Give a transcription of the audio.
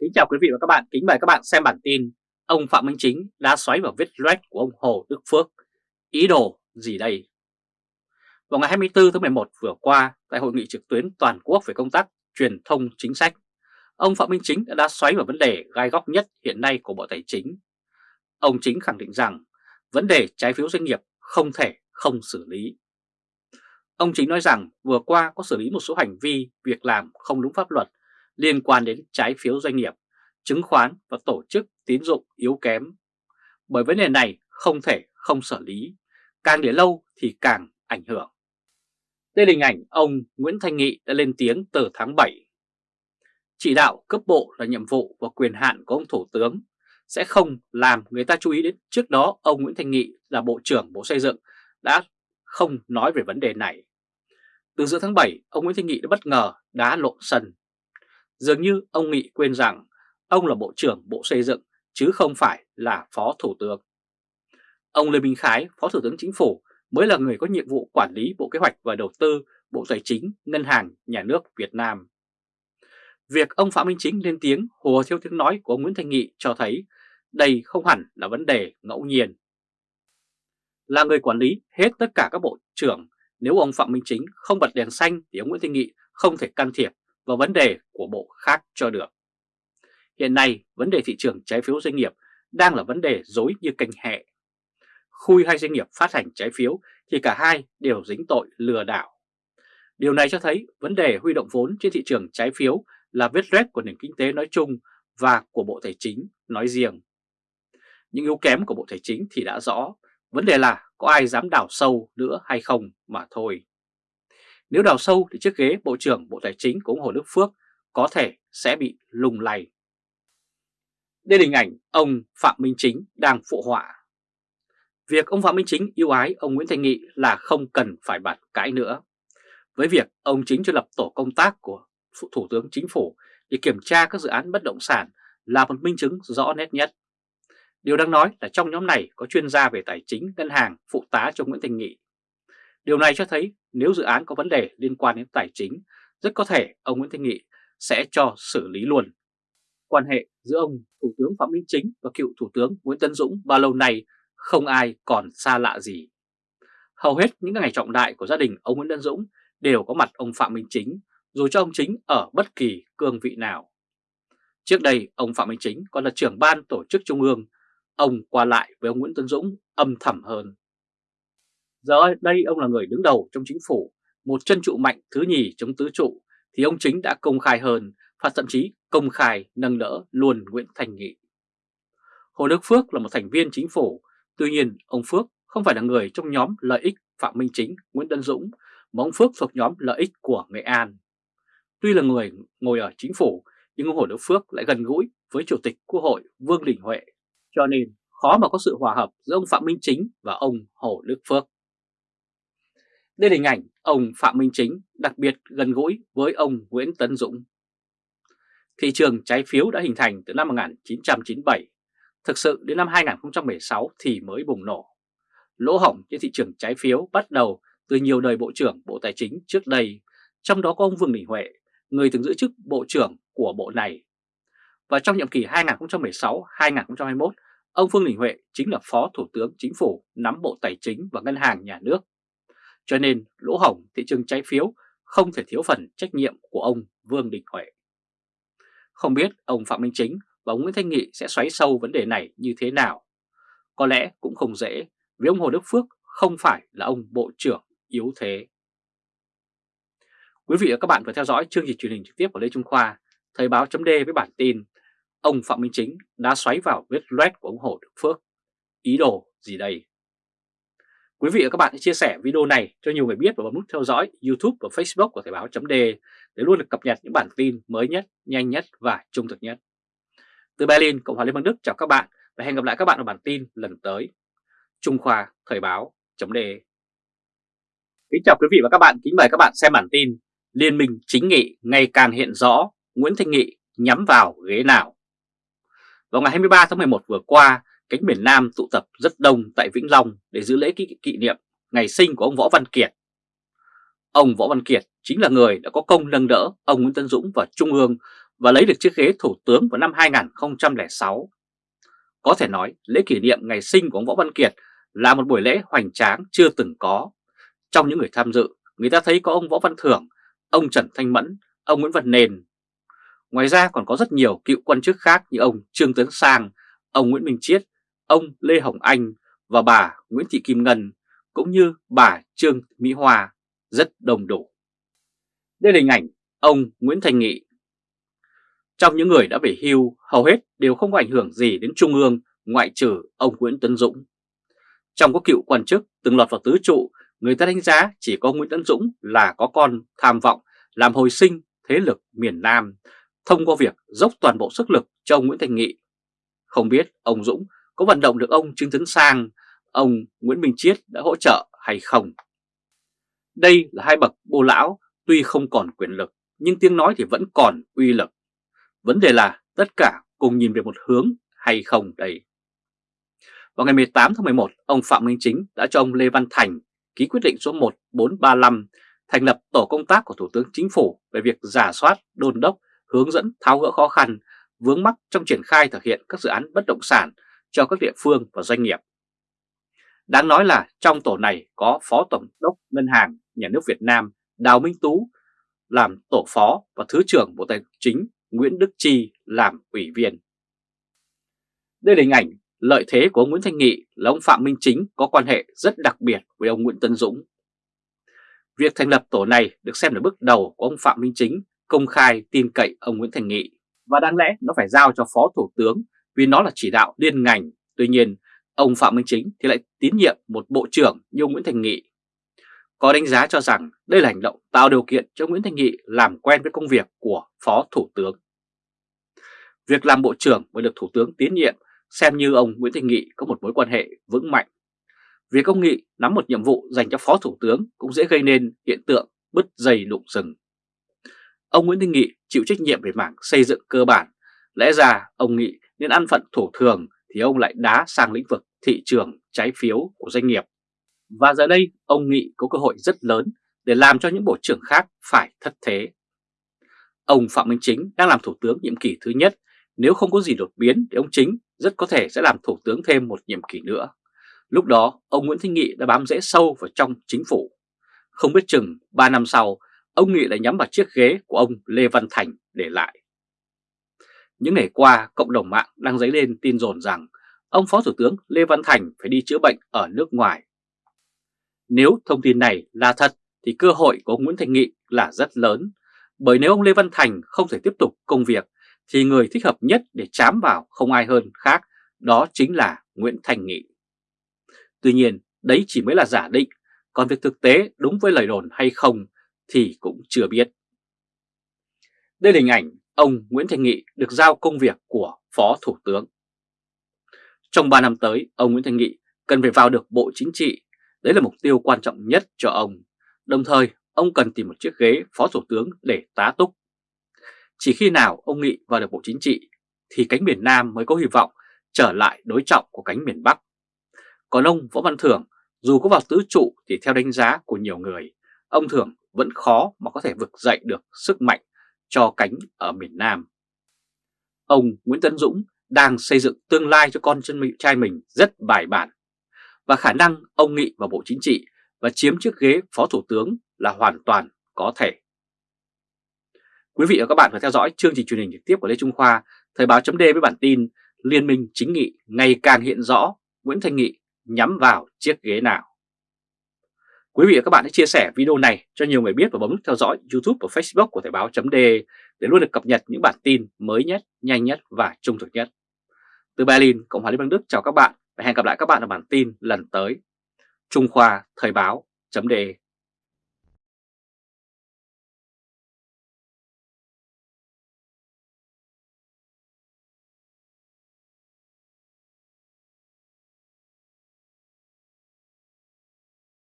Kính chào quý vị và các bạn, kính mời các bạn xem bản tin Ông Phạm Minh Chính đã xoáy vào vết loét của ông Hồ Đức Phước Ý đồ gì đây? Vào ngày 24 tháng 11 vừa qua, tại hội nghị trực tuyến toàn quốc về công tác truyền thông chính sách, ông Phạm Minh Chính đã xoáy vào vấn đề gai góc nhất hiện nay của Bộ Tài chính. Ông Chính khẳng định rằng vấn đề trái phiếu doanh nghiệp không thể không xử lý. Ông Chính nói rằng vừa qua có xử lý một số hành vi, việc làm không đúng pháp luật liên quan đến trái phiếu doanh nghiệp, chứng khoán và tổ chức tín dụng yếu kém. Bởi vấn đề này không thể không xử lý, càng để lâu thì càng ảnh hưởng. Đây là hình ảnh ông Nguyễn Thanh Nghị đã lên tiếng từ tháng 7. Chỉ đạo cấp bộ là nhiệm vụ và quyền hạn của ông Thủ tướng sẽ không làm người ta chú ý đến trước đó ông Nguyễn Thanh Nghị là Bộ trưởng Bộ Xây dựng đã không nói về vấn đề này. Từ giữa tháng 7, ông Nguyễn Thanh Nghị đã bất ngờ đá lộn sân Dường như ông Nghị quên rằng ông là Bộ trưởng Bộ Xây dựng chứ không phải là Phó Thủ tướng. Ông Lê Minh Khái, Phó Thủ tướng Chính phủ mới là người có nhiệm vụ quản lý Bộ Kế hoạch và Đầu tư, Bộ Tài chính, Ngân hàng, Nhà nước Việt Nam. Việc ông Phạm Minh Chính lên tiếng hùa theo tiếng nói của ông Nguyễn Thanh Nghị cho thấy đây không hẳn là vấn đề ngẫu nhiên. Là người quản lý hết tất cả các bộ trưởng, nếu ông Phạm Minh Chính không bật đèn xanh thì ông Nguyễn Thanh Nghị không thể can thiệp vào vấn đề của bộ khác cho được. Hiện nay, vấn đề thị trường trái phiếu doanh nghiệp đang là vấn đề dối như canh hẹ. Khui hai doanh nghiệp phát hành trái phiếu thì cả hai đều dính tội lừa đảo. Điều này cho thấy vấn đề huy động vốn trên thị trường trái phiếu là vết rết của nền kinh tế nói chung và của Bộ Tài chính nói riêng. Những yếu kém của Bộ Tài chính thì đã rõ, vấn đề là có ai dám đào sâu nữa hay không mà thôi. Nếu đào sâu thì chiếc ghế Bộ trưởng Bộ Tài chính của ông Hồ Đức Phước có thể sẽ bị lùng lầy. Đây là hình ảnh ông Phạm Minh Chính đang phụ họa. Việc ông Phạm Minh Chính yêu ái ông Nguyễn Thành Nghị là không cần phải bàn cãi nữa. Với việc ông Chính cho lập tổ công tác của Thủ tướng Chính phủ để kiểm tra các dự án bất động sản là một minh chứng rõ nét nhất. Điều đang nói là trong nhóm này có chuyên gia về tài chính, ngân hàng, phụ tá cho Nguyễn Thành Nghị. Điều này cho thấy nếu dự án có vấn đề liên quan đến tài chính, rất có thể ông Nguyễn Thanh Nghị sẽ cho xử lý luôn. Quan hệ giữa ông Thủ tướng Phạm Minh Chính và cựu Thủ tướng Nguyễn Tân Dũng bao lâu nay không ai còn xa lạ gì. Hầu hết những ngày trọng đại của gia đình ông Nguyễn Tân Dũng đều có mặt ông Phạm Minh Chính, dù cho ông Chính ở bất kỳ cương vị nào. Trước đây, ông Phạm Minh Chính còn là trưởng ban tổ chức trung ương, ông qua lại với ông Nguyễn Tân Dũng âm thầm hơn. Giờ đây ông là người đứng đầu trong chính phủ, một chân trụ mạnh thứ nhì chống tứ trụ, thì ông chính đã công khai hơn và thậm chí công khai nâng đỡ luôn Nguyễn Thành Nghị. Hồ Đức Phước là một thành viên chính phủ, tuy nhiên ông Phước không phải là người trong nhóm lợi ích Phạm Minh Chính, Nguyễn Tân Dũng, mà ông Phước thuộc nhóm lợi ích của Nghệ An. Tuy là người ngồi ở chính phủ, nhưng ông Hồ Đức Phước lại gần gũi với Chủ tịch Quốc hội Vương Đình Huệ, cho nên khó mà có sự hòa hợp giữa ông Phạm Minh Chính và ông Hồ Đức Phước. Đây là hình ảnh ông Phạm Minh Chính đặc biệt gần gũi với ông Nguyễn Tấn Dũng. Thị trường trái phiếu đã hình thành từ năm 1997, thực sự đến năm 2016 thì mới bùng nổ. Lỗ hỏng trên thị trường trái phiếu bắt đầu từ nhiều đời Bộ trưởng Bộ Tài chính trước đây, trong đó có ông Vương Đình Huệ, người từng giữ chức Bộ trưởng của Bộ này. Và trong nhiệm kỳ 2016-2021, ông Vương Đình Huệ chính là Phó Thủ tướng Chính phủ nắm Bộ Tài chính và Ngân hàng Nhà nước cho nên lỗ hổng thị trường trái phiếu không thể thiếu phần trách nhiệm của ông Vương Đình Huệ. Không biết ông Phạm Minh Chính và ông Nguyễn Thanh Nghị sẽ xoáy sâu vấn đề này như thế nào. Có lẽ cũng không dễ vì ông Hồ Đức Phước không phải là ông Bộ trưởng yếu thế. Quý vị và các bạn vừa theo dõi chương trình truyền hình trực tiếp của Lê Trung Khoa, Thời báo chấm với bản tin Ông Phạm Minh Chính đã xoáy vào vết loét của ông Hồ Đức Phước. Ý đồ gì đây? Quý vị và các bạn hãy chia sẻ video này cho nhiều người biết và bấm nút theo dõi YouTube và Facebook của Thời báo .de để luôn được cập nhật những bản tin mới nhất, nhanh nhất và trung thực nhất. Từ Berlin, Cộng hòa Liên bang Đức chào các bạn và hẹn gặp lại các bạn ở bản tin lần tới. Trung Khoa Thời báo Chấm Đề. Kính chào quý vị và các bạn, kính mời các bạn xem bản tin Liên minh chính nghị ngày càng hiện rõ Nguyễn Thanh Nghị nhắm vào ghế nào. Vào ngày 23 tháng 11 vừa qua, cánh miền Nam tụ tập rất đông tại Vĩnh Long để giữ lễ kỷ, kỷ niệm ngày sinh của ông Võ Văn Kiệt. Ông Võ Văn Kiệt chính là người đã có công nâng đỡ ông Nguyễn Tân Dũng vào Trung ương và lấy được chiếc ghế thủ tướng vào năm 2006. Có thể nói lễ kỷ niệm ngày sinh của ông Võ Văn Kiệt là một buổi lễ hoành tráng chưa từng có. Trong những người tham dự, người ta thấy có ông Võ Văn Thưởng, ông Trần Thanh Mẫn, ông Nguyễn Văn Nền. Ngoài ra còn có rất nhiều cựu quan chức khác như ông Trương Tấn Sang, ông Nguyễn Minh Chiết, ông Lê Hồng Anh và bà Nguyễn Thị Kim Ngân, cũng như bà Trương Mỹ Hoa, rất đông đủ. Đây là hình ảnh ông Nguyễn Thành Nghị. Trong những người đã về hưu, hầu hết đều không có ảnh hưởng gì đến Trung ương ngoại trừ ông Nguyễn Tấn Dũng. Trong các cựu quan chức từng lọt vào tứ trụ, người ta đánh giá chỉ có Nguyễn Tấn Dũng là có con tham vọng làm hồi sinh thế lực miền Nam thông qua việc dốc toàn bộ sức lực cho ông Nguyễn Thành Nghị. Không biết ông Dũng có vận động được ông Trương Tấn Sang, ông Nguyễn Minh Chiết đã hỗ trợ hay không. Đây là hai bậc bô lão tuy không còn quyền lực nhưng tiếng nói thì vẫn còn uy lực. Vấn đề là tất cả cùng nhìn về một hướng hay không đây. Vào ngày 18 tháng 11, ông Phạm Minh Chính đã cho ông Lê Văn Thành ký quyết định số 1435 thành lập tổ công tác của Thủ tướng Chính phủ về việc giả soát, đôn đốc, hướng dẫn tháo gỡ khó khăn, vướng mắc trong triển khai thực hiện các dự án bất động sản cho các địa phương và doanh nghiệp. Đáng nói là trong tổ này có Phó Tổng đốc Ngân hàng Nhà nước Việt Nam Đào Minh Tú làm tổ phó và Thứ trưởng Bộ Tài chính Nguyễn Đức Chi làm ủy viên. Đây là hình ảnh lợi thế của ông Nguyễn Thanh Nghị là ông Phạm Minh Chính có quan hệ rất đặc biệt với ông Nguyễn Tân Dũng. Việc thành lập tổ này được xem là bước đầu của ông Phạm Minh Chính công khai tin cậy ông Nguyễn Thành Nghị và đáng lẽ nó phải giao cho Phó Thủ tướng vì nó là chỉ đạo liên ngành. Tuy nhiên, ông Phạm Minh Chính thì lại tín nhiệm một bộ trưởng như ông Nguyễn Thành Nghị. Có đánh giá cho rằng đây là hành động tạo điều kiện cho Nguyễn Thành Nghị làm quen với công việc của Phó Thủ tướng. Việc làm bộ trưởng mới được Thủ tướng tín nhiệm xem như ông Nguyễn Thành Nghị có một mối quan hệ vững mạnh. Việc ông Nghị nắm một nhiệm vụ dành cho Phó Thủ tướng cũng dễ gây nên hiện tượng bứt dây đụng rừng. Ông Nguyễn Thành Nghị chịu trách nhiệm về mảng xây dựng cơ bản. Lẽ ra ông Nghị nên ăn phận thủ thường thì ông lại đá sang lĩnh vực thị trường trái phiếu của doanh nghiệp. Và giờ đây ông Nghị có cơ hội rất lớn để làm cho những bộ trưởng khác phải thất thế. Ông Phạm Minh Chính đang làm thủ tướng nhiệm kỳ thứ nhất, nếu không có gì đột biến thì ông Chính rất có thể sẽ làm thủ tướng thêm một nhiệm kỳ nữa. Lúc đó ông Nguyễn Thanh Nghị đã bám rễ sâu vào trong chính phủ. Không biết chừng 3 năm sau, ông Nghị lại nhắm vào chiếc ghế của ông Lê Văn Thành để lại. Những ngày qua, cộng đồng mạng đang dấy lên tin dồn rằng ông Phó Thủ tướng Lê Văn Thành phải đi chữa bệnh ở nước ngoài. Nếu thông tin này là thật thì cơ hội của ông Nguyễn Thành Nghị là rất lớn, bởi nếu ông Lê Văn Thành không thể tiếp tục công việc thì người thích hợp nhất để chám vào không ai hơn khác đó chính là Nguyễn Thành Nghị. Tuy nhiên đấy chỉ mới là giả định, còn việc thực tế đúng với lời đồn hay không thì cũng chưa biết. Đây là hình ảnh ông Nguyễn Thành Nghị được giao công việc của Phó Thủ tướng. Trong 3 năm tới, ông Nguyễn Thành Nghị cần phải vào được Bộ Chính trị, đấy là mục tiêu quan trọng nhất cho ông. Đồng thời, ông cần tìm một chiếc ghế Phó Thủ tướng để tá túc. Chỉ khi nào ông Nghị vào được Bộ Chính trị thì cánh miền Nam mới có hy vọng trở lại đối trọng của cánh miền Bắc. Còn ông Võ Văn Thưởng, dù có vào tứ trụ thì theo đánh giá của nhiều người, ông Thưởng vẫn khó mà có thể vực dậy được sức mạnh cho cánh ở miền Nam. Ông Nguyễn Tấn Dũng đang xây dựng tương lai cho con chân trai mình rất bài bản và khả năng ông Nghị vào Bộ Chính trị và chiếm chiếc ghế Phó Thủ tướng là hoàn toàn có thể. Quý vị và các bạn vừa theo dõi chương trình truyền hình trực tiếp của Lê Trung Khoa, Thời báo chấm với bản tin Liên minh chính nghị ngày càng hiện rõ Nguyễn Thanh Nghị nhắm vào chiếc ghế nào. Quý vị và các bạn hãy chia sẻ video này cho nhiều người biết và bấm nút theo dõi YouTube và Facebook của Thời báo .de để luôn được cập nhật những bản tin mới nhất, nhanh nhất và trung thực nhất. Từ Berlin, Cộng hòa Liên bang Đức chào các bạn và hẹn gặp lại các bạn ở bản tin lần tới. Trung Khoa Thời báo .de.